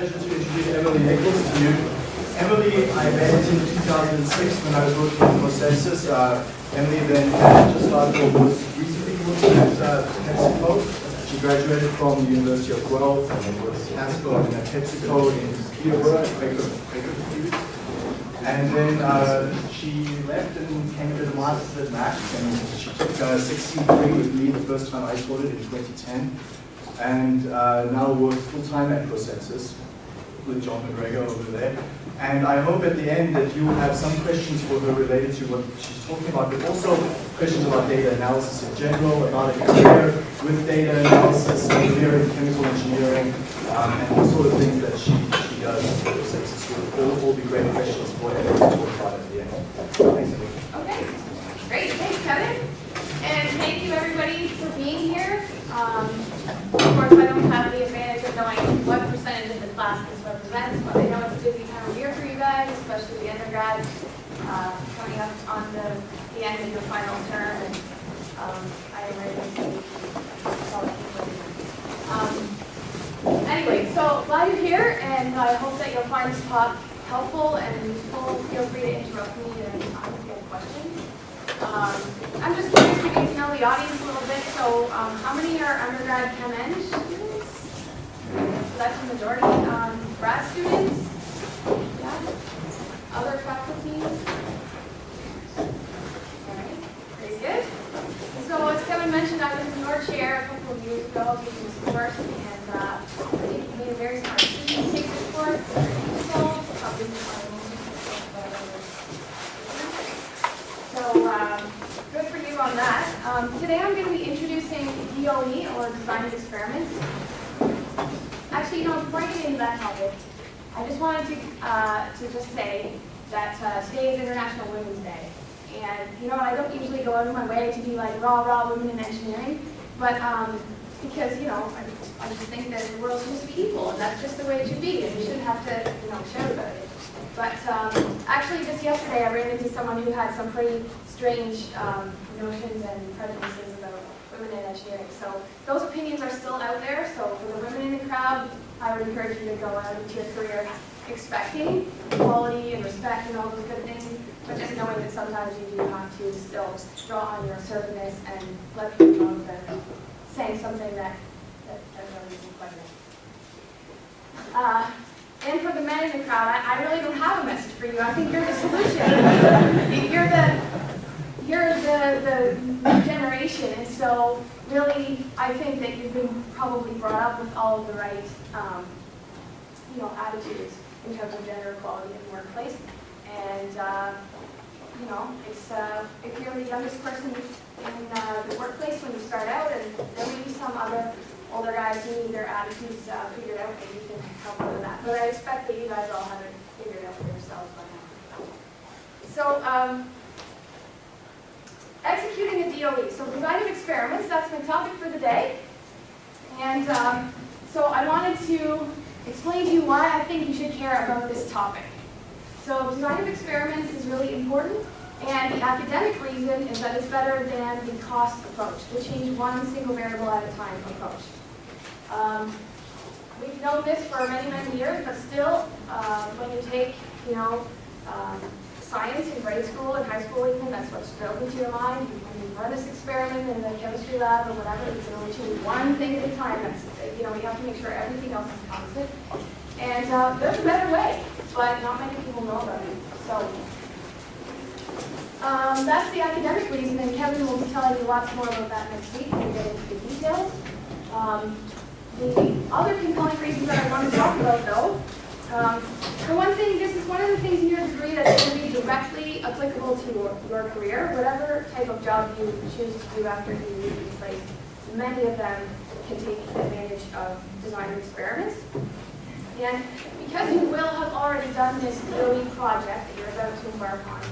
pleasure to introduce Emily Nichols to you. Emily, I met in 2006 when I was working at Consensus. Uh, Emily then just started or was recently working at uh, PepsiCo. She graduated from the University of Guelph and was Haskell and at PepsiCo in Peterborough, Quaker, Quaker. And then uh, she left and came to the Masters at Mac, and she took uh, 16.3 with me the first time I taught it in 2010 and uh, now works full-time at ProSensus with John MacGregor over there. And I hope at the end that you will have some questions for her related to what she's talking about, but also questions about data analysis in general, about a career with data analysis, career in chemical engineering, um, and the sort of things that she, she does ProSensus. Will all, all be great questions for her to talk about at the end. Thanks. Okay, great, thanks Kevin. And thank you everybody for being here. Um, of course, I don't have the advantage of knowing what represents, but I know it's a busy time of year for you guys, especially the undergrads, uh, coming up on the, the end of your final term, and um, I am ready to see. Um, Anyway, so glad you're here, and I hope that you'll find this talk helpful and useful. Feel free to interrupt me and ask have questions. Um, I'm just curious to get to know the audience a little bit. So, um, how many are undergrad Chem Eng students? So that's the majority. Um, grad students? Yeah. Other faculty? All right. Very good. So, as Kevin mentioned, I was in your chair a couple of years ago taking this course, and uh, I think you made a very smart decision to take this course. So, um, good for you on that. Um, today I'm going to be introducing DOE, or Design Experiments. Actually, you know, before I get into that topic, I just wanted to, uh, to just say that uh, today is International Women's Day. And, you know, I don't usually go out of my way to be like rah, rah, women in engineering, but um, because, you know, I, I just think that the world's supposed to be equal, and that's just the way it should be, and we shouldn't have to, you know, shout about it. But um, actually, just yesterday, I ran into someone who had some pretty strange um, notions and prejudices women in engineering. So those opinions are still out there. So for the women in the crowd, I would encourage you to go out into your career expecting equality and respect and all those good things, but just knowing that sometimes you do have to still draw on your assertiveness and let people know that saying something that, that, really isn't pleasant. Uh, and for the men in the crowd, I, I really don't have a message for you. I think you're the solution. you're the you're the, the new generation, and so really, I think that you've been probably brought up with all of the right, um, you know, attitudes in terms of gender equality in the workplace. And uh, you know, it's uh, if you're the youngest person in uh, the workplace when you start out, and there may be some other older guys who need their attitudes uh, figured out, and you can help them with that. But I expect that you guys all have it figured out for yourselves by now. So, um, executing a DOE. So design of experiments, that's my topic for the day. And um, so I wanted to explain to you why I think you should care about this topic. So design of experiments is really important, and the academic reason is that it's better than the cost approach, the change one single variable at a time approach. Um, we've known this for many, many years, but still, uh, when you take, you know, um, science in grade school and high school even, that's what's drilled into your mind. You run this experiment in the chemistry lab or whatever, can only change one thing at a time. That's, you know, you have to make sure everything else is constant. And uh, there's a better way, but not many people know about it. So um, that's the academic reason, and Kevin will be telling you lots more about that next week when we get into the details. Um, the other compelling reasons that I want to talk about, though, um, for one thing, this is one of the things in your degree that's going to be directly applicable to your, your career, whatever type of job you choose to do after you leave this place. Many of them can take advantage of design experiments. And because you will have already done this DOE project that you're about to embark on,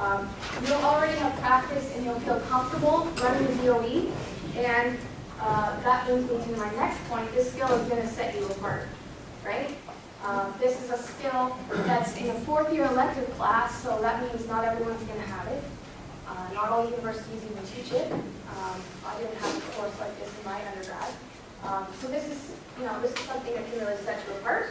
um, you'll already have practice and you'll feel comfortable running the DOE. And uh, that brings me to my next point. This skill is going to set you apart, right? Um, this is a skill that's in a fourth year elective class, so that means not everyone's going to have it. Uh, not all universities even teach it. Um, I didn't have a course like this in my undergrad. Um, so this is, you know, this is something that can really set you apart.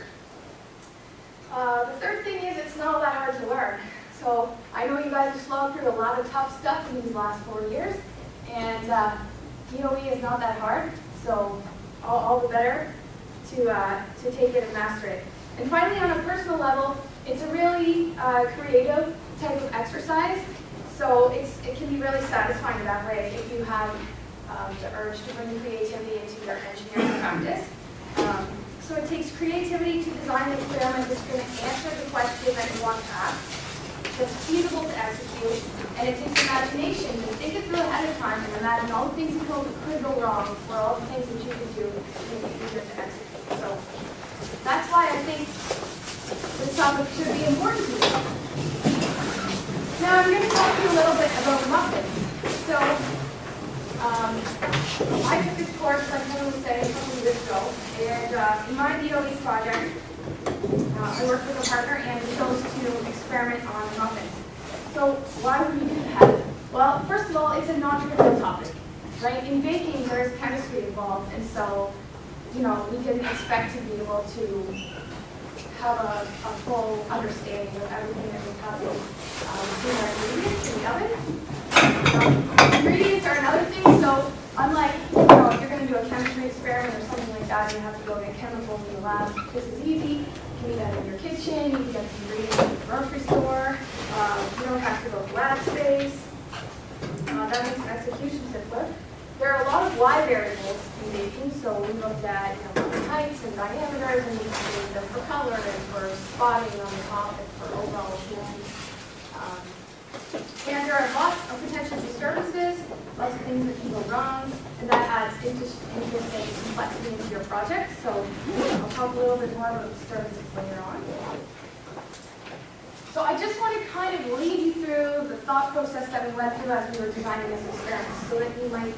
Uh, the third thing is it's not all that hard to learn. So I know you guys have slowed through a lot of tough stuff in these last four years, and uh, DOE is not that hard, so all, all the better to, uh, to take it and master it. And finally, on a personal level, it's a really uh, creative type of exercise, so it can be really satisfying in that way if you have um, the urge to bring creativity into your engineering practice. Um, so it takes creativity to design an experiment that's going to answer the question that you want to ask, that's feasible to execute, and it takes imagination to think it through ahead of time and imagine all the things that could, could go wrong or all the things that you could do to make it easier to execute. So that's why I think this topic should be important to you. Now I'm going to talk to you a little bit about muffins. So um, I took this course, like Helen was saying, a couple of years ago, and uh, in my DOE project, uh, I worked with a partner and we chose to experiment on muffins. So why would we do that? Well, first of all, it's a non-trivial topic, right? In baking, there's chemistry involved, and so, you know, we didn't expect to be able to have a, a full understanding of everything that was happening um, in our ingredients in the oven. Um, Ingredients are another thing, so unlike, you know, if you're going to do a chemistry experiment or something like that, you have to go get chemicals in the lab, this is easy. You can do that in your kitchen, you can get the ingredients in the grocery store, um, you don't have to go to lab space. Uh, that makes execution simpler. There are a lot of Y variables in baking, so we looked at, you know, heights and diameters, and we them for color and for spotting on the top and for overall appearance. Um, and there are lots of potential disturbances, lots of things that can go wrong, and that adds interest, interest complexity into your project. So I'll talk a little bit more about disturbances later on. So I just want to kind of lead you through the thought process that we went through as we were designing this experiment, so that you might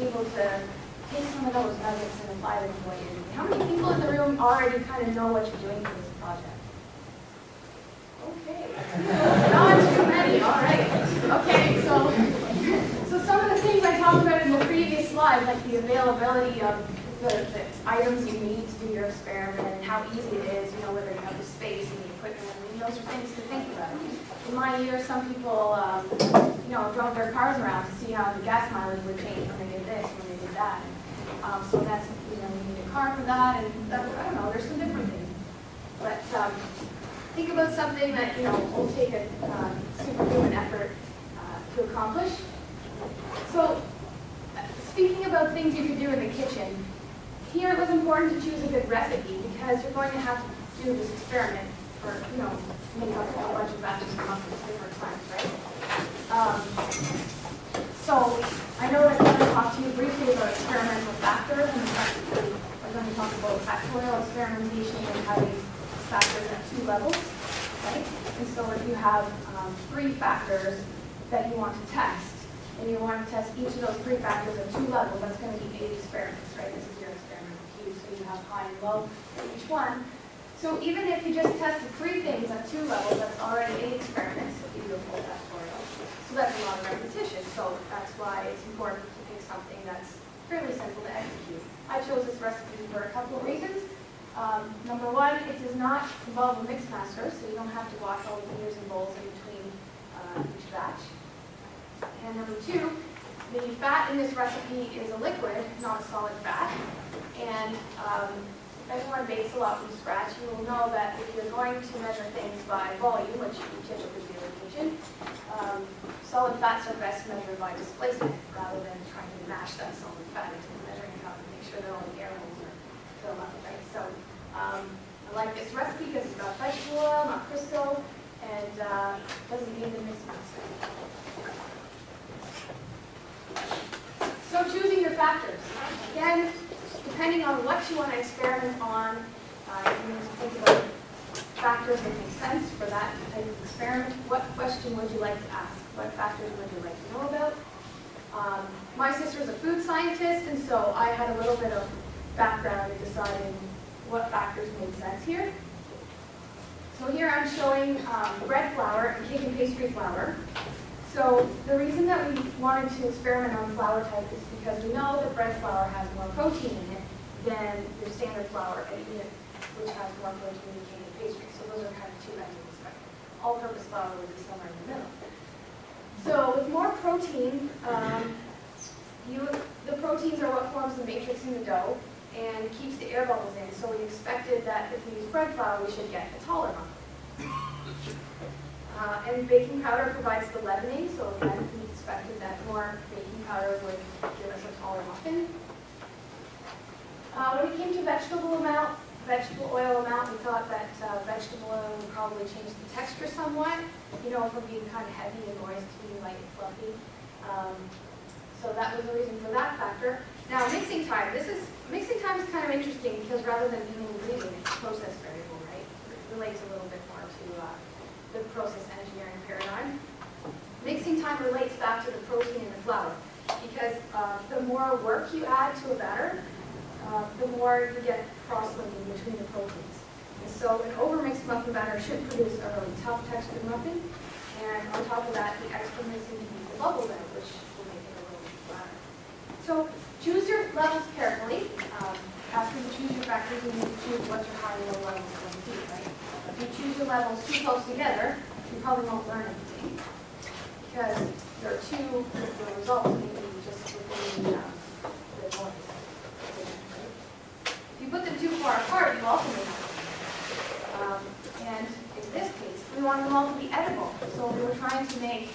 able to take some of those nuggets and apply them to what you're doing. How many people in the room already kind of know what you're doing for this project? Okay. Not too many, all right. Okay, so, so some of the things I talked about in the previous slide, like the availability of the, the items you need to do your experiment and how easy it is, you know, whether you have the space and I those are things to think about. In my year, some people, um, you know, drove their cars around to see how the gas mileage would change when they did this, when they did that. Um, so that's, you know, you need a car for that, and that, I don't know, there's some different things. But um, think about something that, you know, will take a uh, superhuman effort uh, to accomplish. So, speaking about things you could do in the kitchen, here it was important to choose a good recipe because you're going to have to do this experiment or, you know, make up a whole bunch of batches of muffins different times, right? Um, so, I know that I'm going to talk to you briefly about experimental factors and we're going to talk about factorial experimentation and having factors at two levels, right? And so if you have um, three factors that you want to test, and you want to test each of those three factors at two levels, that's going to be eight experiments, right? This is your experimental cube, so you have high and low for each one. So even if you just tested three things at two levels, that's already eight experiments if you do a full factorial. So that's a lot of repetition, so that's why it's important to pick something that's fairly simple to execute. I chose this recipe for a couple of reasons. Um, number one, it does not involve a mix master, so you don't have to wash all the meters and bowls in between uh, each batch. And number two, the fat in this recipe is a liquid, not a solid fat. And um, if anyone bakes a lot from scratch, you will know that if you're going to measure things by volume, which you typically do in the kitchen, um, solid fats are best measured by displacement rather than trying to mash that solid fat into the measuring cup and make sure that all the air holes are filled up, right? So um, I like this recipe because it's got vegetable oil, not Crisco, and uh, doesn't need the mix. So choosing your factors. Again, depending on what you want to experiment on, uh, you need to think about factors that make sense for that type of experiment. What question would you like to ask? What factors would you like to know about? Um, my is a food scientist, and so I had a little bit of background in deciding what factors made sense here. So here I'm showing um, bread flour and cake and pastry flour. So the reason that we wanted to experiment on flour type is because we know that bread flour has more protein in it than your standard flour, which has more protein indicated pastry. So those are kind of two ends of the spectrum. All-purpose flour would be somewhere in the middle. So with more protein, um, you, the proteins are what forms the matrix in the dough and keeps the air bubbles in. So we expected that if we use bread flour, we should get a taller muffin. Uh, and baking powder provides the leavening, so again, we expected that more baking powder would give us a taller muffin. Uh, when it came to vegetable amount, vegetable oil amount, we thought that uh, vegetable oil would probably change the texture somewhat, you know, from being kind of heavy and moist to being light and fluffy. Um, so that was the reason for that factor. Now, mixing time. This is mixing time is kind of interesting because rather than being ingredient, it's a process variable, right? It relates a little bit more to uh, the process engineering paradigm. Mixing time relates back to the protein in the flour because uh, the more work you add to a batter, uh, the more you get cross-linking between the proteins. And so an overmixed muffin batter should produce a really tough textured muffin. And on top of that, the extra mixing can keep the bubbles out, which will make it a little flatter. So choose your levels carefully. Um, after you choose your factors, you need to choose what your high and low levels are going to be, right? If you choose your levels too close together, you probably won't learn anything. Because there are two, the results may be just within the, uh, the you put them too far apart, you also may not. Um, and in this case, we want them all to be edible. So we were trying to make,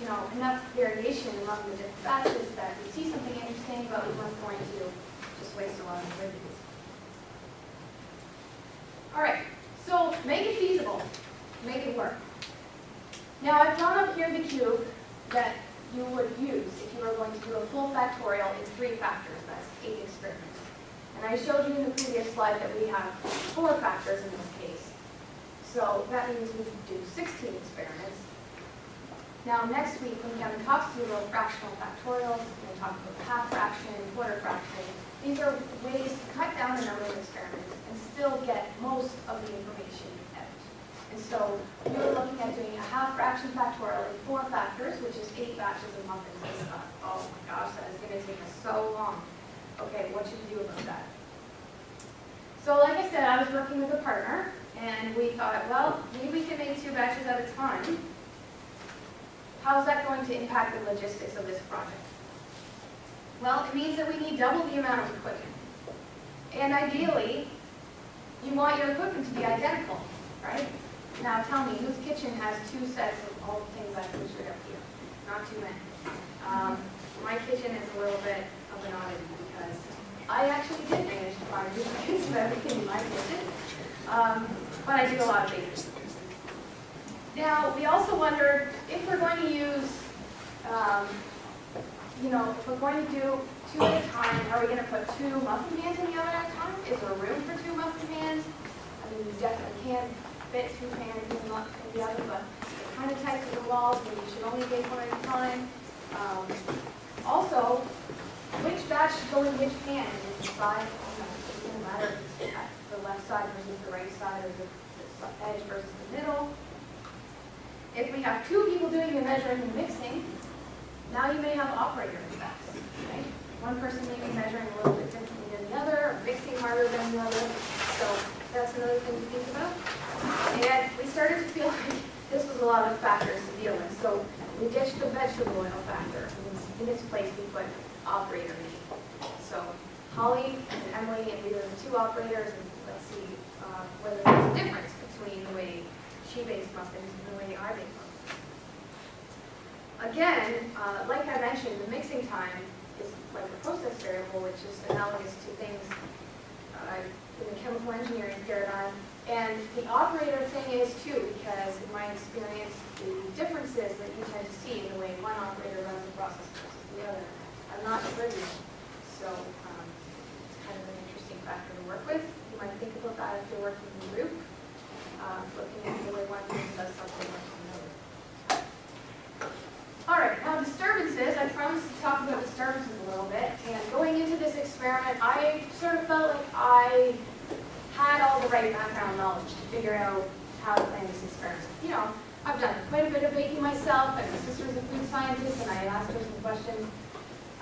you know, enough variation among the different batches that we see something interesting, but we weren't going to just waste a lot of ingredients. All right, so make it feasible, make it work. Now I've drawn up here the cube that you would use if you were going to do a full factorial in three factors, that's eight experiments. And I showed you in the previous slide that we have four factors in this case. So that means we do 16 experiments. Now next week, when Kevin talks to you about fractional factorials, we're going to talk about half fraction, quarter fraction. These are ways to cut down the number of experiments and still get most of the information out. And so we were looking at doing a half fraction factorial in four factors, which is eight batches of muffins. I thought, oh my gosh, that is going to take us so long. Okay, what should we do about that? So like I said, I was working with a partner, and we thought, well, maybe we can make two batches at a time. How's that going to impact the logistics of this project? Well, it means that we need double the amount of equipment. And ideally, you want your equipment to be identical, right? Now tell me, whose kitchen has two sets of all the things I pictured up here? Not too many. Um, my kitchen is a little bit of an oddity because I actually did manage to find duplicates of everything in my kitchen. Um, but I do a lot of baking. Now, we also wondered if we're going to use, um, you know, if we're going to do two at a time, are we going to put two muffin pans in the oven at a time? Is there room for two muffin pans? I mean, you definitely can't fit two pans in the oven, but they're kind of tight to the walls, and you should only bake one at a time. Um, also, which batch should go in which pan? Is it it doesn't matter the left side versus the right side, or the edge versus the middle. If we have two people doing the measuring and mixing, now you may have operator effects, right? One person may be measuring a little bit differently than the other, or mixing harder than the other. So that's another thing to think about. And we started to feel like this was a lot of factors to deal with. So we ditched the vegetable oil factor. In its place, we put operator name. So Holly and Emily, and we were the two operators, and let's see uh, whether there's a difference between the way she bakes muffins and the way I bake muffins. Again, uh, like I mentioned, the mixing time is like a process variable, which is analogous to things uh, in the chemical engineering paradigm. And the operator thing is too, because in my experience, the differences that you tend to see in the way one operator runs the process versus the other are not trivial. So um, it's kind of an interesting factor to work with. You might think about that if you're working in a group, uh, looking at the way one person does something versus another. All right, now disturbances, I promised to talk about disturbances a little bit, and going into this experiment, I sort of felt like I had all the right background knowledge to figure out how to plan this experiment. You know, I've done quite a bit of baking myself, and my sister's a food scientist, and I asked her some questions.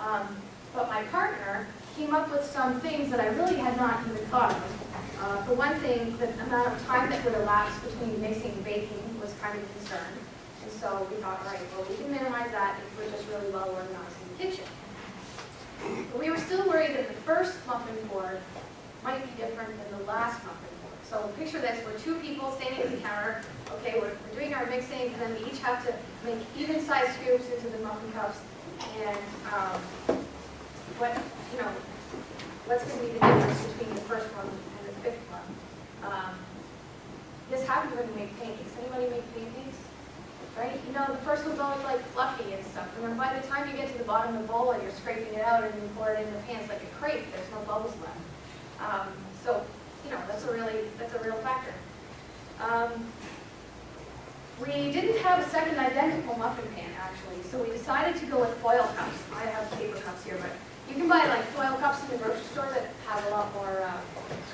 Um, but my partner came up with some things that I really had not even thought of. Uh, For one thing, the amount of time that would elapse between mixing and baking was kind of a concern. And so we thought, all right, well, we can minimize that if we're just really well organized in the kitchen. But we were still worried that the first muffin board might be different than the last muffin board. So picture this, we're two people standing at the counter, okay, we're, we're doing our mixing, and then we each have to make even-sized scoops into the muffin cups. And, um, what, you know, what's gonna be the difference between the first one and the fifth one? Um, This happens when you make pancakes. Anybody make pancakes? Right? You know, the first one's always like fluffy and stuff. And then by the time you get to the bottom of the bowl and you're scraping it out and you pour it in the pan, it's like a crepe. There's no bubbles left. Um, so, you know, that's a really, that's a real factor. Um, we didn't have a second identical muffin pan, actually, so we decided to go with foil cups. I have paper cups here, but you can buy like foil cups in the grocery store that have a lot more uh,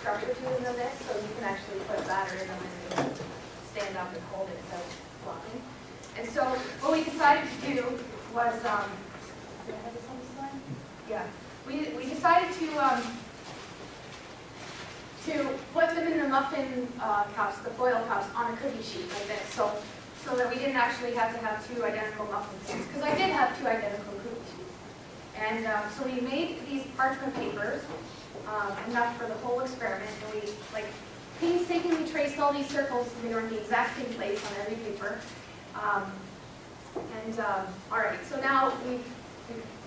structure to them than this, so you can actually put batter in them and stand up and hold it without flopping. And so what we decided to do was, um, did I have this on the slide? Yeah, we, we decided to, um, to put them in the muffin uh, cups, the foil cups, on a cookie sheet like this, so, so that we didn't actually have to have two identical muffin sheets, because I did have two identical cookie sheets. And um, so we made these parchment papers, um, enough for the whole experiment, and we like painstakingly traced all these circles, and they were in the exact same place on every paper. Um, And, um, all right, so now we've,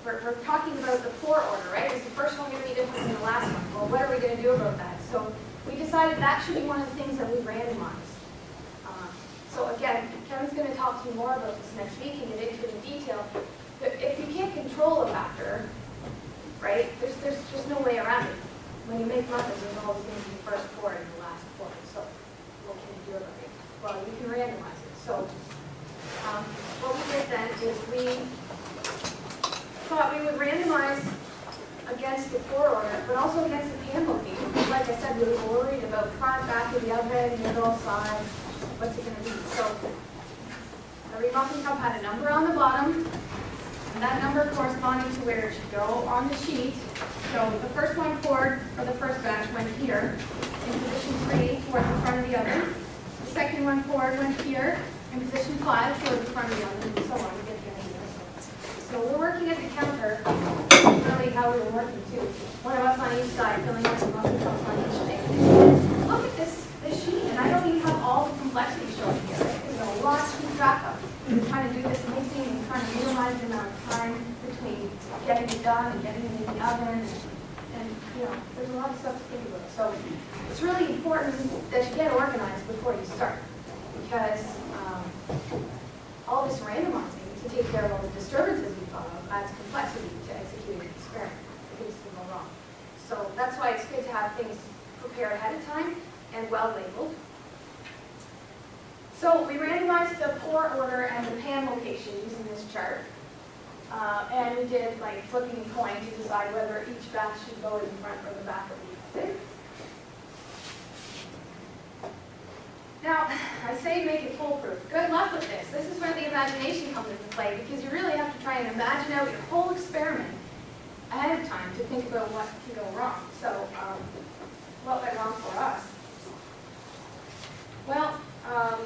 we're, we're talking about the pour order, right? Is the first one gonna be different than the last one? Well, what are we gonna do about that? So we decided that should be one of the things that we randomized. Um, So again, Kevin's gonna talk to you more about this next week and get into it in detail. But if you can't control a factor, right, there's, there's just no way around it. When you make muffins, there's always gonna be the first pour and the last pour, so what can you do about it? Well, you can randomize it, so, um, what we did then is we thought we would randomize against the pour order, but also against the. Because Like I said, we were worried about front, back of the oven, middle, sides, what's it gonna be? So every muffin cup had a number on the bottom, and that number corresponding to where it should go on the sheet. So the first one poured for the first batch went here, in position three, toward the front of the oven. The second one poured went here, in position five, toward the front of the oven, and so on, you get the idea. So we're working at the counter, really how we were working too. One of us on each side, filling up the muffin cups on each thing. Look at this, this sheet, and I don't even have all the complexity shown here. There's a lot to track of. We're trying to do this mixing and trying to minimize the amount of time between getting it done and getting it in the oven. And, and, you know, there's a lot of stuff to think about. So it's really important that you get organized before you start. Because um, all this randomizing to take care of all the disturbances adds complexity to executing the experiment. Things can go wrong. So that's why it's good to have things prepared ahead of time and well labeled. So we randomized the pour order and the pan location using this chart. Uh, and we did like flipping a coin to decide whether each batch should go in front or the back of the oven. Now, I say make it foolproof. Good luck with this. This is where the imagination comes into play because you really have to try and imagine out your whole experiment ahead of time to think about what can go wrong. So, um, what went wrong for us? Well, um,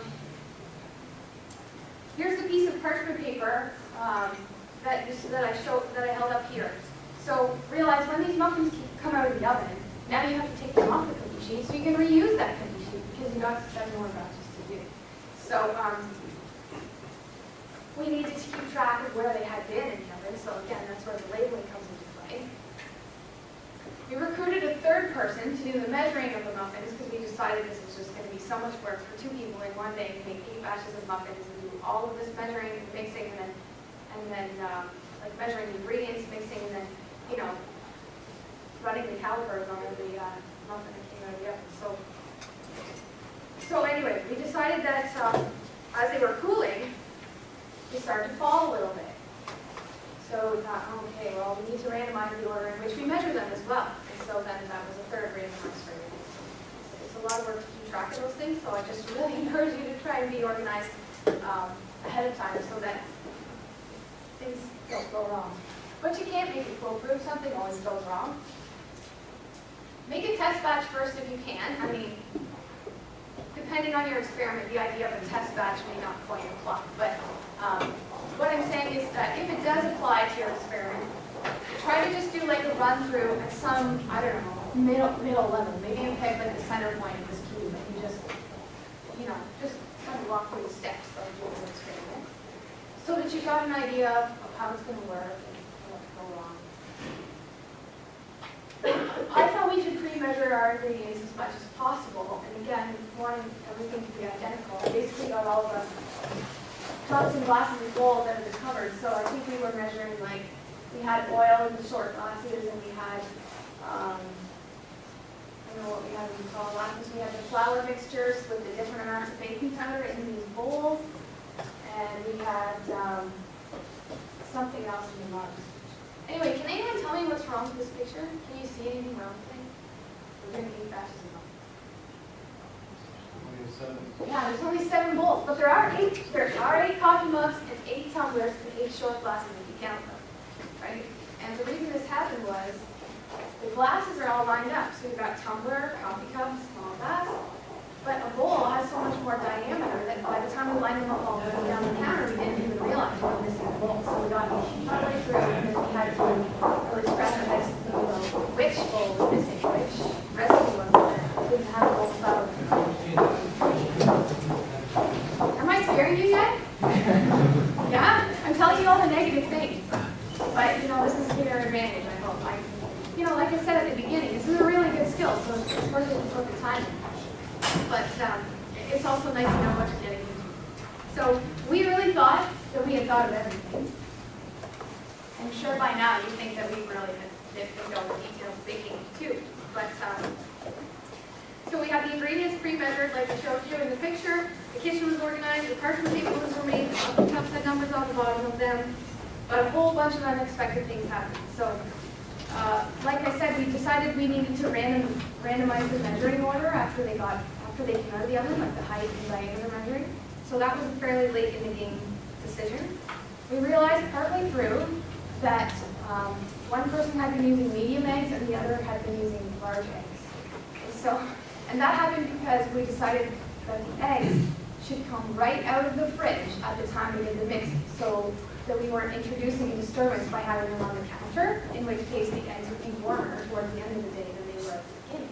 here's a piece of parchment paper um, that, that I showed that I held up here. So realize when these muffins come out of the oven, now you have to take them off the cookie sheet so you can reuse that you got seven more batches to do. So um, we needed to keep track of where they had been in the oven. So again, that's where the labeling comes into play. We recruited a third person to do the measuring of the muffins because we decided this was just going to be so much work for two people in one day to make eight batches of muffins and do all of this measuring and mixing and then, and then um, like measuring the ingredients, mixing, and then, you know, running the calipers on every uh, muffin that came out of the oven. So, so anyway, we decided that um, as they were cooling, they started to fall a little bit. So we thought, okay, well, we need to randomize the order in which we measure them as well. And so then that was a third randomized for It's it's a lot of work to keep track of those things, so I just really encourage you to try and be organized um, ahead of time so that things don't go wrong. But you can't make it foolproof, something always goes wrong. make a test batch first if you can. I mean, depending on your experiment, the idea of a test batch may not quite apply. But um, what I'm saying is that if it does apply to your experiment, try to just do like a run through at some, I don't know, middle, middle level. Maybe you pick like the center point of this cube and you just, you know, just kind of walk through the steps of the experiment. So that you've got an idea of how it's going to work and what can go wrong. I thought we should pre-measure our ingredients as much as possible, and again, wanting everything to be identical. I basically got all of the cups and glasses of gold of the cupboard, so I think we were measuring like, we had oil in the short glasses, and we had, um, I don't know what we had in the tall glasses, we had the flour mixtures with the different amounts of baking powder in these bowls, and we had, um, something else in the mugs. Anyway, can anyone tell me what's wrong with this picture? Can you see anything wrong with it? We're gonna eight batches of milk. Yeah, there's only seven bowls, but there are eight, there are eight coffee mugs and eight tumblers and eight short glasses if you count them, right? And the reason this happened was, the glasses are all lined up, so we've got tumbler, coffee cup, small glass, but a bowl has so much more diameter that by the time we lined them up all the way down the counter, we didn't even realize we were missing a bowl. So we got partway through, and then we had to really scratch our heads to think about which bowl was missing, which recipe was it, that didn't bowl flour. Am I scaring you yet? Yeah? I'm telling you all the negative things. But, you know, this is to your advantage, I hope. I, you know, like I said at the beginning, this is a really good skill, so it's it's worth it to put the time. But um, it's also nice to know what you're getting into. So we really thought that we had thought of everything. I'm sure by now you think that we really did did go into detailed baking too. But um, so we have the ingredients pre-measured like I showed you in the picture. The kitchen was organized, the parchment tables were made, the cups had numbers on the bottom of them. But a whole bunch of unexpected things happened. So uh, like I said, we decided we needed to random, randomize the measuring order after they got, after they came out of the oven, like the height and diameter measuring. So that was a fairly late in the game decision. We realized partway through that um, one person had been using medium eggs and the other had been using large eggs. And so, and that happened because we decided that the eggs should come right out of the fridge at the time we did the mix, So that we weren't introducing a disturbance by having them on the counter, in which case the eggs would be warmer towards the end of the day than they were at the beginning.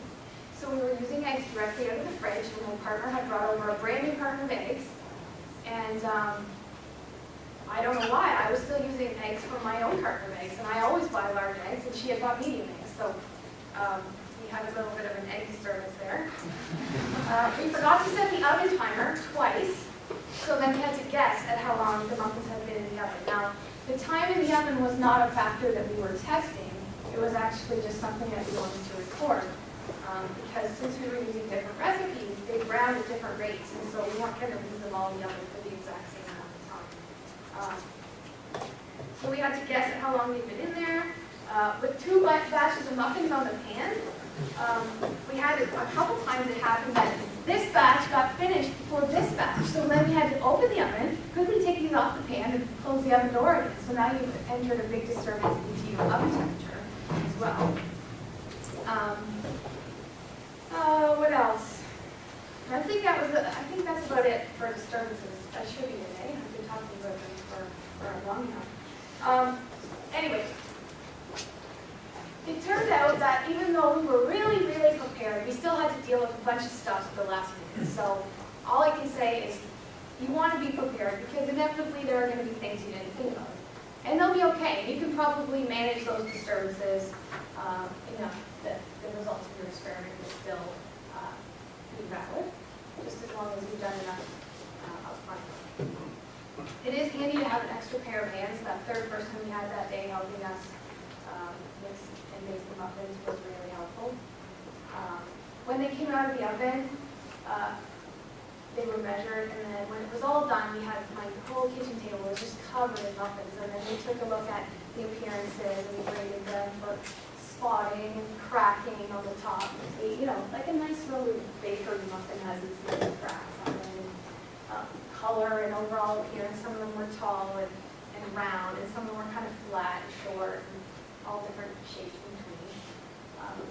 So we were using eggs directly out of the fridge, and my partner had brought over a brand new carton of eggs. And um, I don't know why, I was still using eggs from my own carton of eggs, and I always buy large eggs, and she had bought medium eggs. So um, had a little bit of an egg disturbance there. Uh, we forgot to set the oven timer twice, so then we had to guess at how long the muffins had been in the oven. Now, the time in the oven was not a factor that we were testing. It was actually just something that we wanted to record. Um, because since we were using different recipes, they brown at different rates, and so we weren't going to leave them all in the oven for the exact same amount of time. Um, so we had to guess at how long they'd been in there. Uh, with two ba- batches of muffins on the pan, um, we had a couple times it happened that this batch got finished before this batch. So then we had to open the oven, quickly take these off the pan and close the oven door again. So now you've entered a big disturbance into your oven temperature as well. Um, uh, what else? I think that was, I think that's about it for disturbances. That should be today. I've been talking about them for, for long now. Um, anyway, it turned out that even though we were really, really prepared, we still had to deal with a bunch of stuff at the last minute. So all I can say is you want to be prepared because inevitably there are going to be things you didn't think of. And they'll be okay. You can probably manage those disturbances um, enough that the results of your experiment will still uh, be valid, just as long as you've done enough uh. It is handy to have an extra pair of hands. That third person we had that day helping us um, mix and make the muffins was really When they came out of the oven, uh, they were measured, and then when it was all done, we had, my whole kitchen table was just covered in muffins, and then we took a look at the appearances, and we graded them for spotting and cracking on the top. You know, like a nice really bakery muffin has its little cracks on it. and, um, Color and overall appearance, some of them were tall and, and round, and some of them were kind of flat and short, and all different shapes between. Um,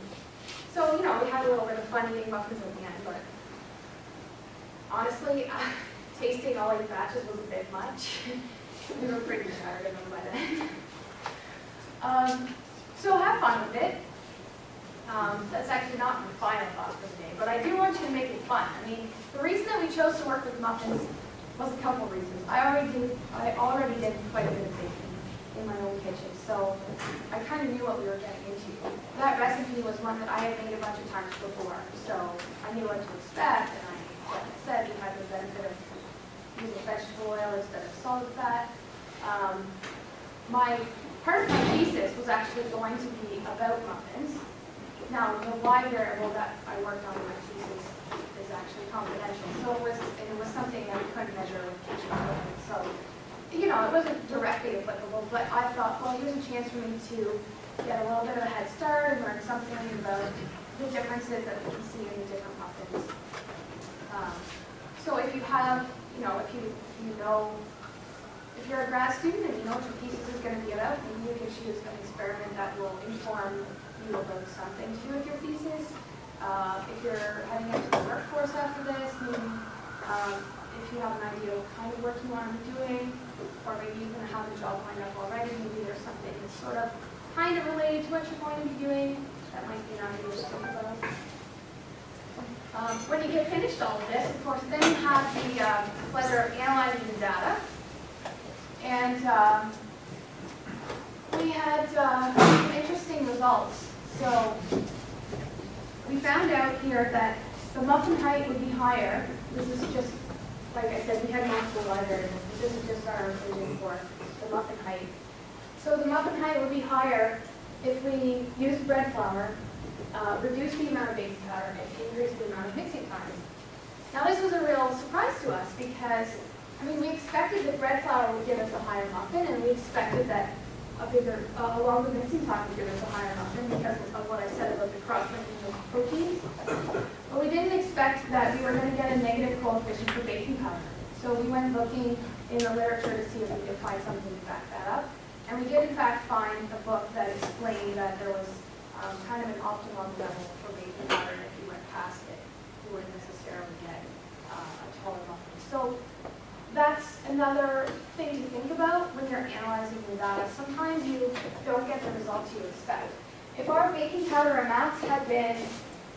So, you know, we had a little bit of fun eating muffins at the end, but honestly, tasting all eight batches was a bit much. We were pretty tired of them by then. Um, so have fun with it. Um, that's actually not my final thought for today, but I do want you to make it fun. I mean, the reason that we chose to work with muffins was a couple reasons. I already did, I already did quite a bit of baking in my own kitchen, so I kind of knew what we were getting into. That recipe was one that I had made a bunch of times before, so I knew what to expect, and I, like I said, we had the benefit of using vegetable oil instead of solid fat. Um, my, part of my thesis was actually going to be about muffins. Now, the Y variable that I worked on in my thesis is actually confidential, so it was, it was something that we couldn't measure with kitchen equipment, so, you know, it wasn't directly applicable, but I thought, well, here's a chance for me to get a little bit of a head start and learn something about the differences that we can see in the different muffins. Um, So if you have, you know, if you, if you know, if you're a grad student and you know what your thesis is going to be about, maybe you could choose an experiment that will inform you about something to do with your thesis. Uh, If you're heading into the workforce after this, maybe um, if you have an idea of kind of work you want to be doing, or maybe going to have a job lined up already, maybe there's something that's sort of kind of related to what you're going to be doing, that might be an idea to think about. Um, When you get finished all of this, of course, then you have the um, pleasure of analyzing the data. And um, we had uh, some interesting results. So we found out here that the muffin height would be higher. This is just, like I said, we had multiple but This is just our inclusion for the muffin height. So the muffin height would be higher if we use bread flour, uh, reduced the amount of baking powder, and increase the amount of mixing time. Now this was a real surprise to us because, I mean, we expected that bread flour would give us a higher muffin, and we expected that a bigger, uh, a longer mixing time would give us a higher muffin because of what I said about the cross-linking of proteins. But we didn't expect that we were going to get a negative coefficient for baking powder. So we went looking in the literature to see if we could find something to back that up. And we did in fact find a book that explained that there was um, kind of an optimum level for baking powder, and if you went past it, you wouldn't necessarily get uh, a taller muffin. So that's another thing to think about when you're analyzing the data. Sometimes you don't get the results you expect. If our baking powder amounts had been,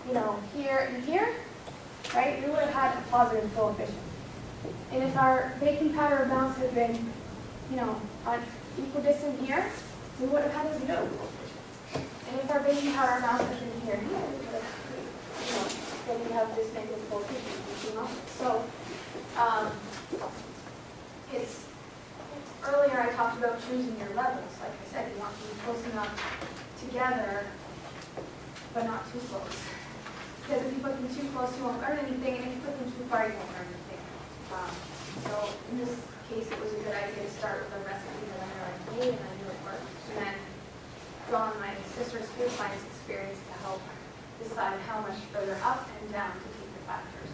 you know, here and here, right, we would have had a positive coefficient. And if our baking powder amounts had been, you know, on equidistant here, we would have had a zero coefficient. And if our baking powder amounts had been here, here, we would have, you know, then we have this negative coefficient? So, um, it's, earlier I talked about choosing your levels. Like I said, you want to be close enough together, but not too close. Because if you put them too close, you won't learn anything, and if you put them too far, you won't learn anything. Um, So in this case, it was a good idea to start with a recipe that I already made, and I knew it worked. And then draw on my sister's food science experience to help decide how much further up and down to take the factors.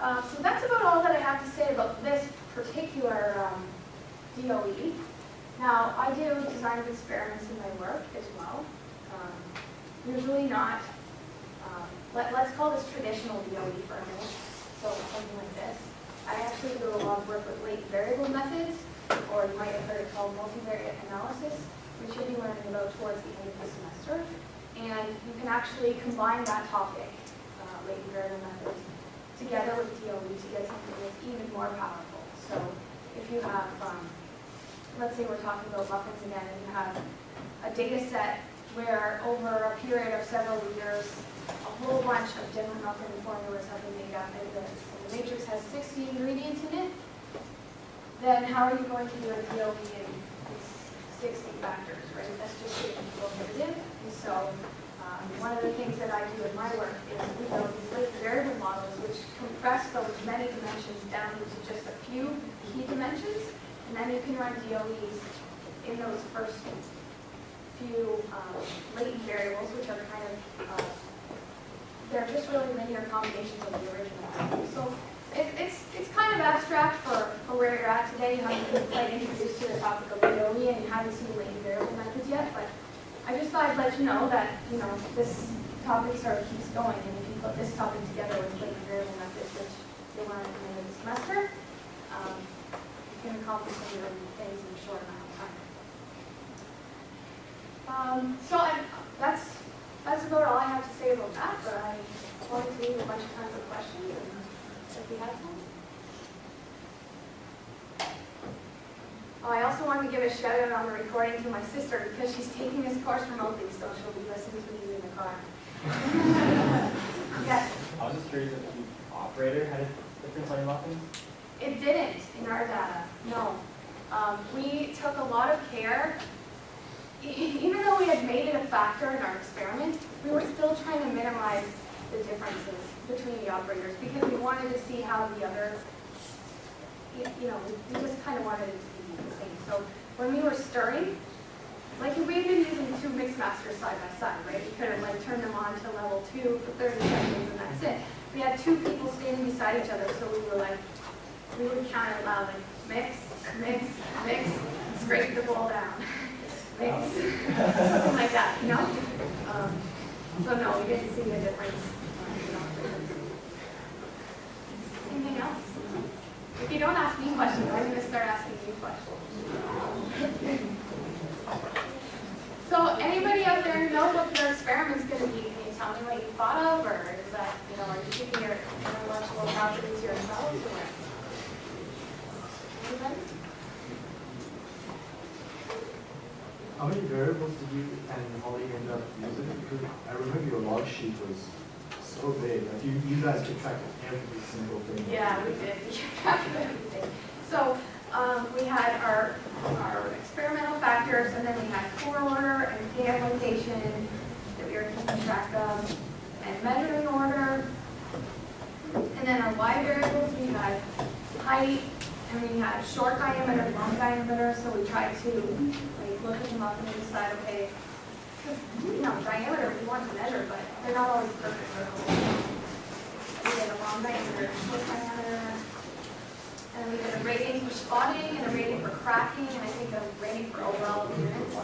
Um, so that's about all that I have to say about this particular um, DOE. Now, I do design experiments in my work as well. Um, usually not, let, let's call this traditional DOE for a minute, so something like this. I actually do a lot of work with latent variable methods, or you might have heard it called multivariate analysis, which you'll be learning about towards the end of the semester. And you can actually combine that topic, uh, latent variable methods, together with DOE to get something that's even more powerful. So if you have, um, let's say we're talking about muffins again, and you have a data set where over a period of several years, a whole bunch of different muffin formulas have been made up, and the, and the matrix has 60 ingredients in it, then how are you going to do a DOE in these 60 factors, right? That's just getting prohibitive. And so um, one of the things that I do in my work is we these latent variable models which compress those many dimensions down into just a few key dimensions, and then you can run DOEs in those first few um, latent variables, which are kind of, uh, they're just really linear combinations of the original. So it, it's, it's kind of abstract for, for where you're at today. You haven't been quite introduced to the topic of DOE and you haven't seen latent variable methods yet, but I just thought I'd let you know that, you know, this topic sort of keeps going, and if you put this topic together with latent variable methods, which they learn at the end of the semester, um, you can accomplish some really things in a short amount of time. Um, so I, that's, that's about all I have to say about that, but I wanted to leave a bunch of time for questions, and if you have some. Oh, I also wanted to give a shout out on the recording to my sister because she's taking this course remotely, so she'll be listening to me in the car. Yes, I was just curious if the operator had a difference on your muffins? it didn't in our data, no. Um, we took a lot of care. Even though we had made it a factor in our experiment, we were still trying to minimize the differences between the operators because we wanted to see how the other, you know, we- just kind of wanted it to be the same. So when we were stirring, like we had been using two mix masters side by side, right? We could have like turned them on to level two for thirty seconds and that's it. We had two people standing beside each other, so we were like, we would count it loud, like mix, mix, mix, scrape the bowl down. Mix, something like that, you know? Um, So no, we didn't see the difference. Anything else? If you don't ask me questions, I'm gonna start asking you questions. So anybody out there know what their experiment's gonna be? Can you tell me what you thought of, or is that, you know, are you keeping your intellectual properties yourselves, or? Anybody? How many variables did you and Holly end up using? Because I remember your log sheet was so big, like you, you guys could track every single thing. Yeah, we did, we kept track of everything. So, um, we had our, our experimental factors, and then we had core order and k limitation that we were keeping track of, and measuring order. And then our y variables, we had height, and we had short diameter, long diameter, so we tried to, like, look at them up and decide, okay, you know, diameter, we want to measure, but they're not always perfect circles. We did a long diameter, short diameter, and we did a rating for spotting and a rating for cracking, and I think a rating for overall appearance.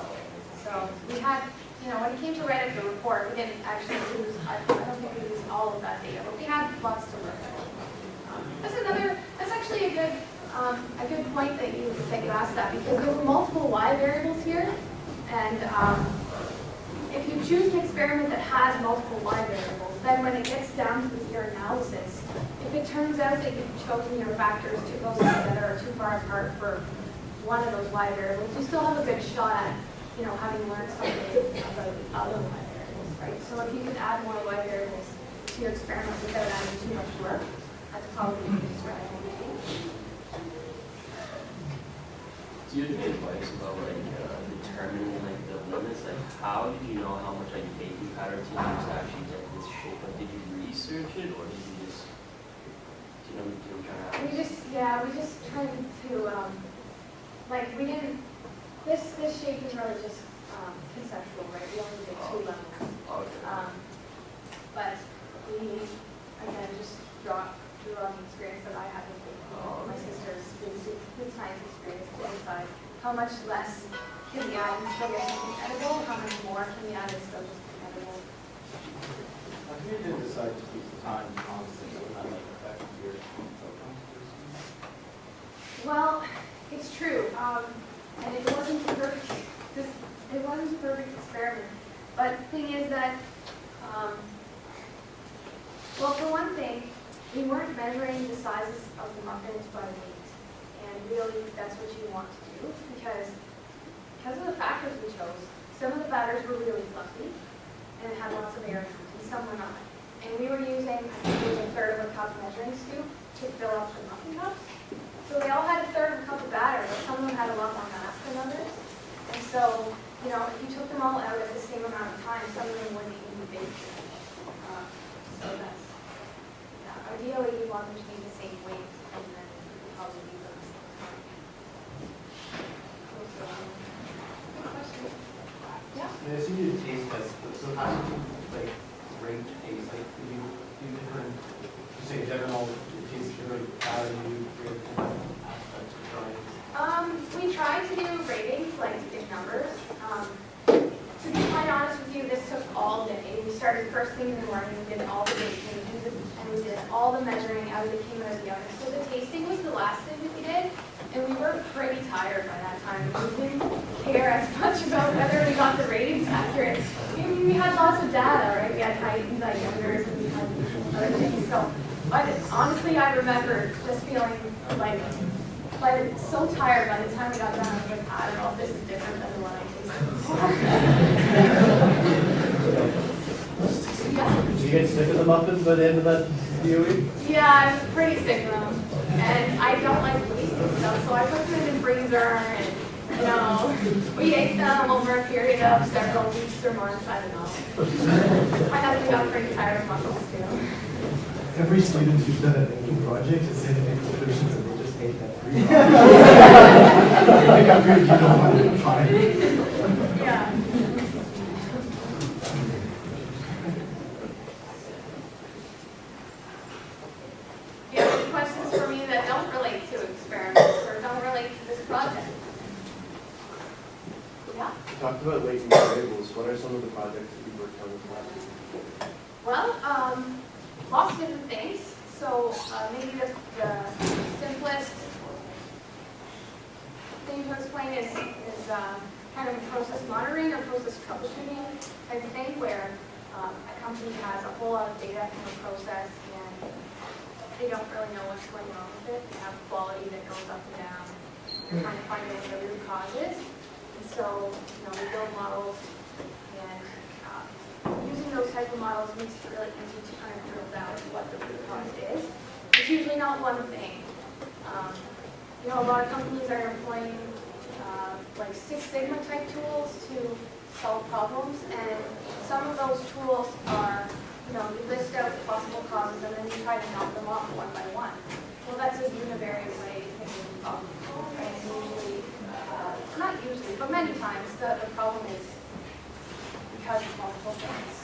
So we had, you know, when it came to writing the report, we didn't actually use, I don't think we used all of that data, but we had lots to work with. Um, That's another, that's actually a good, um, a good point that you, that you asked that, because there were multiple Y variables here, and, um, if you choose an experiment that has multiple Y variables, then when it gets down to your analysis, if it turns out that you've chosen your factors too close together or too far apart for one of those Y variables, you still have a good shot at, you know, having learned something about the other Y variables, right? So if you can add more Y variables to your experiment without adding too much work, that's probably good strategy. Do you have any advice about like uh, determining like the limits? Like how did you know how much like baking powder to use to actually get this shape? Like did you research it or did you just, do you know, do you know trying to We just, yeah, we just tried to, um, like, we didn't, this, this shape is really just, um, conceptual, right? We only did two levels. ask? Okay. Um, but we, again, just draw, drew on the experience that I had with it. My sister's good science experience to decide how much less can we add and still get something edible, how much more can we add and still just be edible. How come you didn't decide to keep the time constant, so not like affect your outcomes? Well, it's true, um, and it wasn't a perfect, this, it wasn't a perfect experiment. But the thing is that, um, well, for one thing, we weren't measuring the sizes of the muffins by weight. And really, that's what you want to do, because, because of the factors we chose, some of the batters were really fluffy and had lots of air, and some were not. And we were using, a third of a cup measuring scoop to fill up the muffin cups. So they all had a third of a cup of batter, but some of them had a lot more mass than others. And so, you know, if you took them all out at the same amount of time, some of them wouldn't even be baked. Uh, So that's, ideally, you want them to be the same weight, and then probably leave them. Yeah. I assume you taste test, but so how do you like rate taste? Like do you do different Just say general it tastes different how do you rate different aspects of drawing? Um we try to do ratings like to give numbers. Um, to be quite honest with you, this took all day. We started first thing in the morning, we did all the baking as the measuring out of the kingdom of the oven. So the tasting was the last thing that we did, and we were pretty tired by that time. We didn't care as much about whether we got the ratings accurate. We had lots of data, right? We had height and diameters, and we had other things. So, honestly, I remember just feeling like, like so tired by the time we got done. I was like, I don't know if this is different than the one I tasted before. Did you get sick of the muffins by the end of that Yeah, I'm pretty sick of them. And I don't like wasting stuff, so I put them in the freezer and, you know, we ate them over a period of several weeks or months, I don't know. My husband got pretty tired of muffins too. Every student who's done a making project has said in conclusions and they just hate that free. I think I figured you don't want to try it. Yeah. Do you have any questions for me that don't relate to experiments or don't relate to this project? Yeah? You talked about latent variables. What are some of the projects that you worked on this last year? Well, um, lots of different things. So, uh, maybe the, the simplest thing to explain is, is, um, kind of process monitoring or process troubleshooting type of thing where, um, a company has a whole lot of data from a process and they don't really know what's going on with it. They have quality that goes up and down. They're trying to find out what the root cause is. And so, you know, we build models and, uh, using those type of models makes it really easy to kind of drill down to what the root cause is. It's usually not one thing. Um, You know, a lot of companies are employing uh, like Six Sigma type tools to solve problems, and some of those tools are, you know, you list out the possible causes and then you try to knock them off one by one. Well, that's a univariate way of thinking problem. And usually, uh, not usually, but many times, the, the problem is because of multiple things.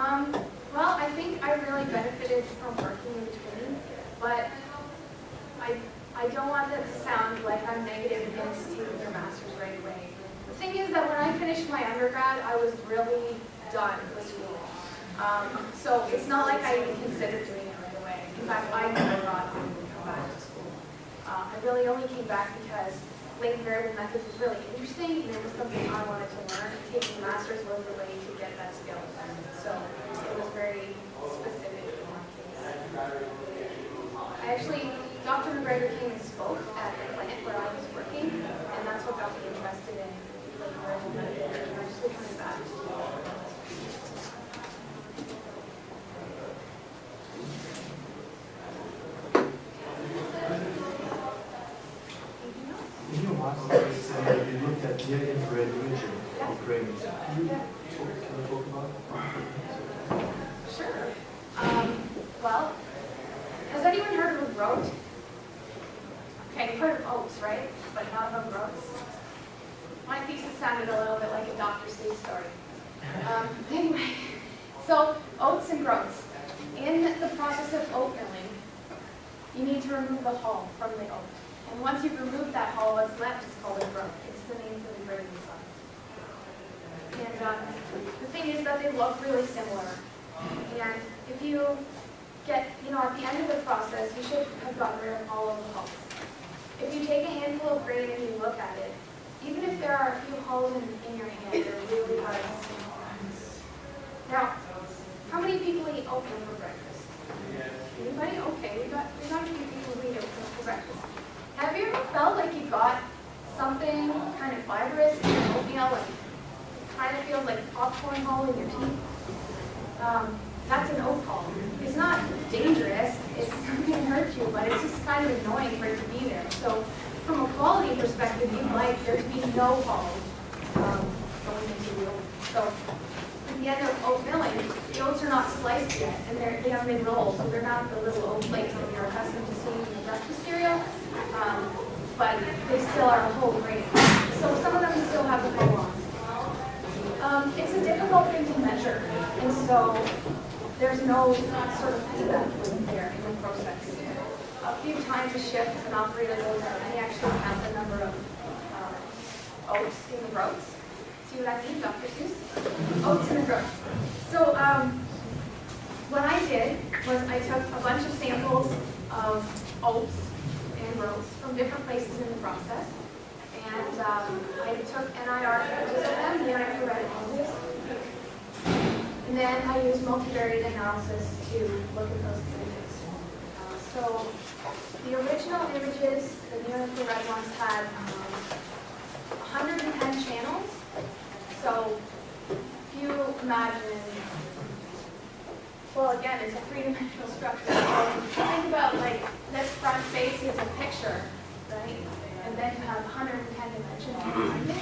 Um, well, I think I really benefited from working in between, but I, I don't want that to sound like I'm negative against taking your master's right away. The thing is that when I finished my undergrad, I was really done with school. Um, so it's not like I even considered doing it right away. In fact, I never thought I would come back to school. Uh, I really only came back because latent variable methods was really interesting and it was something I wanted to learn. Taking master's was the way to get that skill. So it was very specific in my case. I actually, Dr. MacGregor came and spoke at the plant where I was working, and that's what got me interested in latent variable methods. And I'm just coming back to In your master's, you said that you looked at near infrared imaging of brains. Can you Yeah. talk, can you talk about it? Sure. Um, well, has anyone heard of a groat? Okay, you've heard of oats, right? Of groats. My thesis sounded a little bit like a Dr. Seuss story. Um, anyway, so oats and groats. In the process of oat milling, you need to remove the hull from the oat. And once you've removed that hull, what's left is called a groat. It's the name for the grain inside. And um, the thing is that they look really similar. And if you get, you know, at the end of the process, you should have gotten rid of all of the hulls. If you take a handful of grain and you look at it, even if there are a few holes in, in your hand, they're really hard to see. Now, how many people eat oatmeal for breakfast? Anybody? Okay, we got, we got a few people who eat oatmeal for breakfast. Have you ever felt like you got something kind of fibrous in your oatmeal, like kind of feels like popcorn hole in your teeth? Um, that's an hull. It's not dangerous, it's to hurt you, but it's just kind of annoying for it to be there. So from a quality perspective, you'd like there to be no hulls um, going into the oat. So the end of oat milling, the oats are not sliced yet, and they're, they haven't been rolled, so they're not the little oat flakes that you're accustomed to seeing in the breakfast cereal. Um, but they still are a whole grain. So some of them still have the hull on. Um, it's a difficult thing to measure, and so there's no sort of feedback loop there in the process. A few times a shift, an operator goes out and he actually counts the number of uh, oats in the groats. See what I mean, Dr. Seuss? Oats in the groats. So um, what I did was I took a bunch of samples of oats and groats from different places in the process. And um, I took NIR images of them, near infrared images. And then I use multivariate analysis to look at those images. Uh, so the original images, the near infrared ones had um, 110 channels. So if you imagine, well, again, it's a three-dimensional structure. So think about like this front face is a picture, right? And then you have 110 dimensions behind it.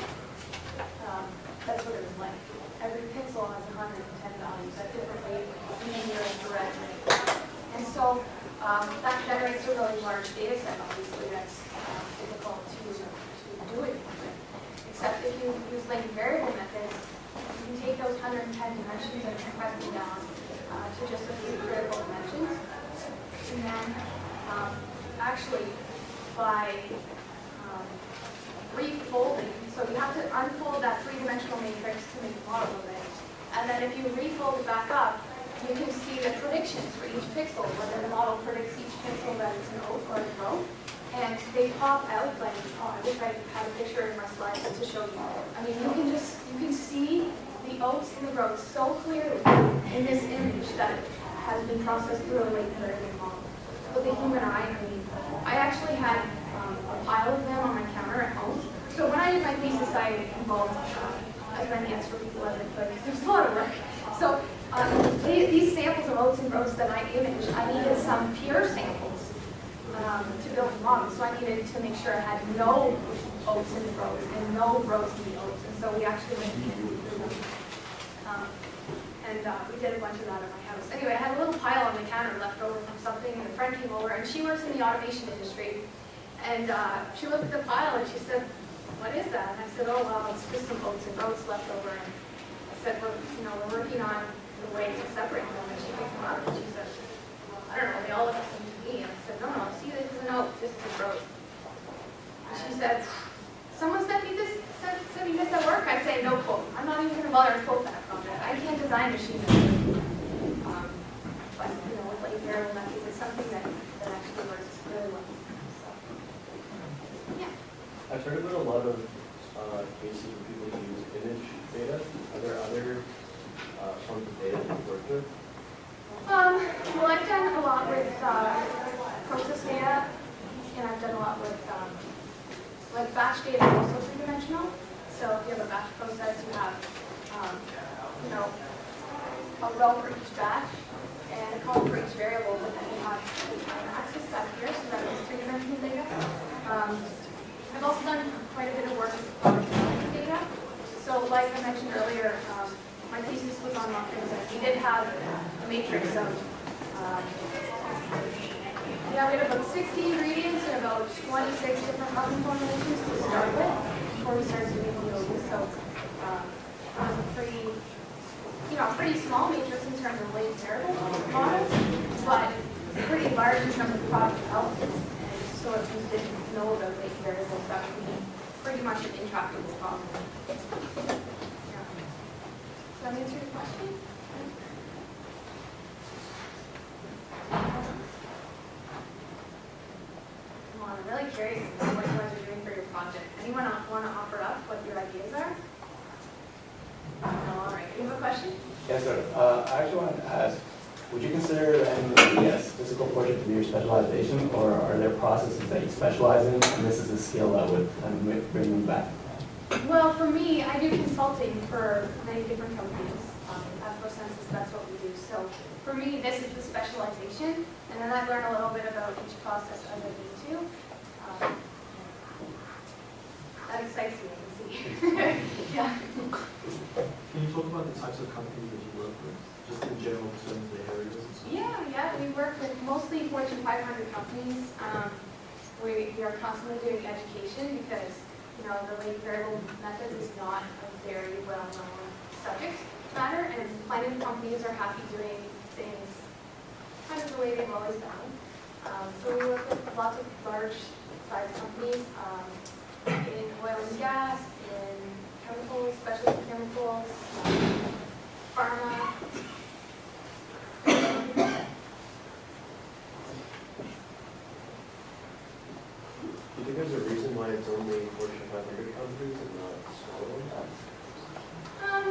Um, that's what it was like. Every pixel has 110 values at different wavelengths, and then you're infrared. And so um, that generates a really large data set, obviously, that's um, difficult to, to do it. Except if you use latent variable methods, you can take those 110 dimensions and compress them down uh, to just a few critical dimensions. And then um, actually, by um, refolding, so you have to unfold that three-dimensional matrix to make a model of it. And then if you refold it back up, you can see the predictions for each pixel, whether the model predicts each pixel that it's an oat or a row. And they pop out like, oh, I wish I had a picture in my slides to show you. I mean, you can just, you can see the oats and the groats so clearly in this image that has been processed through a late learning model. With the human eye, I mean, I actually had um, a pile of them on my counter at home. So when I did my thesis, I involved uh, as many extra people as I could because there's a lot of work. So um, the- these samples of oats and groats that I imaged, I needed some pure samples um, to build a model. So I needed to make sure I had no oats in the groats and no groats in the oats. And so we actually went. Um, and uh, we did a bunch of that at my house. Anyway, I had a little pile on the counter left over from something, and a friend came over, and she works in the automation industry. And uh, she looked at the pile and she said, what is that? And I said, oh, well, it's just some oats and groats left over. And I said, well, you know, we're working on the way to separate them. And she picked them up and she said, well, I don't know, they all look the same to me. And I said, no, no, see, this is an oat, this is a groat. And she said, someone sent me this, sent, sent me this at work? I'd say, no quote. I'm not even going to bother to quote that project. I can't design machines. Um, but, you know, with like variable methods, it's something that, that actually works really well. Yeah. I've heard about a lot of uh, cases where people use image data. Are there other uh, forms of data that you've worked with? Um, well, I've done a lot with, uh, process data, and I've done a lot with, um, like batch data is also three-dimensional. So if you have a batch process, you have, um, you know, a row for each batch, and a column for each variable, but then you have the time axis here, so that is three-dimensional data. Um, I've also done quite a bit of work with data. So like I mentioned earlier, um, my thesis was on and we did have a matrix of, um, yeah, we had about 60 ingredients and about 26 different muffin formulations to start with before we started doing the So um, it was a pretty, you know, pretty small matrix in terms of weight variable models, but pretty large in terms of product development. And so if you didn't know about weight variables, that would be pretty much an intractable problem. Yeah. Does that answer your question? Come on, I'm really curious about what you guys are doing for your project. Anyone want to offer up what your ideas are? No, all right. You have a question? Yes, sir. Uh, I actually wanted to ask, would you consider MES physical portrait to be your specialization, or are there processes that you specialize in, and this is a skill that would kind of bring them back? Well, for me, I do consulting for many different companies. Um, At that's what we do. So for me, this is the specialization, and then I learn a little bit about each process as I need to. Um, That excites me, I can see. Yeah. Can you talk about the types of companies that you work with, just in general terms, the areas and stuff? Yeah, yeah, we work with mostly Fortune 500 companies. Um, We, we are constantly doing education because, you know, the latent variable methods is not a very well-known subject matter, and plenty of companies are happy doing things kind of the way they've always done. Um, so we work with lots of large size companies, um, in oil and gas, in chemicals, specialty chemicals, um, pharma. Think there's a reason why it's only Fortune 500 companies and not smaller ones? Um,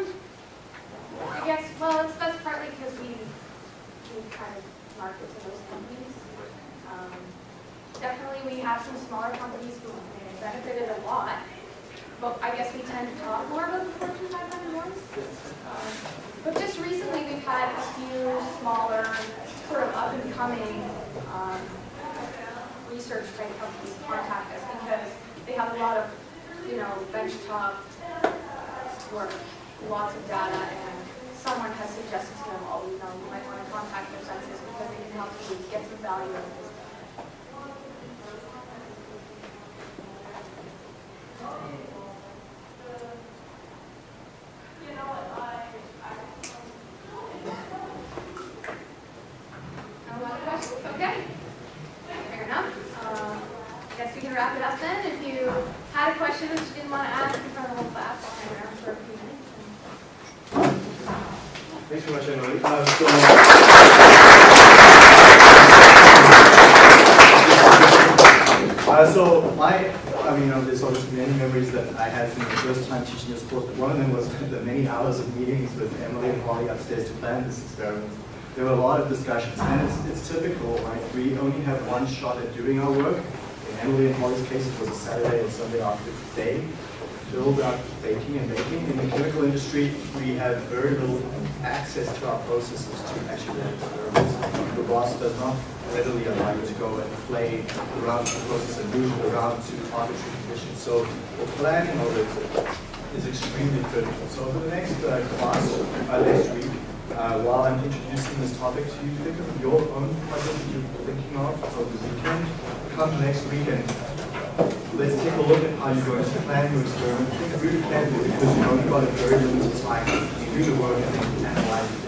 I guess, well, it's, that's partly because we, we kind of market to those companies. Um, Definitely, we have some smaller companies who have benefited a lot, but I guess we tend to talk more about the Fortune 500 ones. Um, But just recently, we've had a few smaller, sort of up and coming, um, research type companies contact us because they have a lot of, you know, benchtop uh, work, lots of data, and someone has suggested to them, oh, you know, you might want to contact ProSensus because they can help you get some value out of this. No other questions? Okay. Fair enough. Um, Guess we can wrap it up then. If you had a question that you didn't want to ask in front of the whole class, I'll hang around for a few minutes. Thanks very much, Emily. Uh, so, uh, so my, I mean, you know, there's obviously many memories that I had from the first time teaching this course, but one of them was the many hours of meetings with Emily and Holly upstairs to plan this experiment. There were a lot of discussions, and it's, it's typical, right? We only have one shot at doing our work. In Emily and Holly's case, it was a Saturday and Sunday after day filled out baking and making. In the chemical industry, we have very little access to our processes to actually run experiments. The boss does not readily allow you to go and play around the process and move around to arbitrary conditions. So the planning of it is extremely critical. So for the next uh, class, uh, next week, uh, while I'm introducing this topic to you, think of your own project that you're thinking of for the weekend. Come next week and let's take a look at how you're going to plan your experiment. Think really carefully because you've only got a very limited time to do the work and analyze it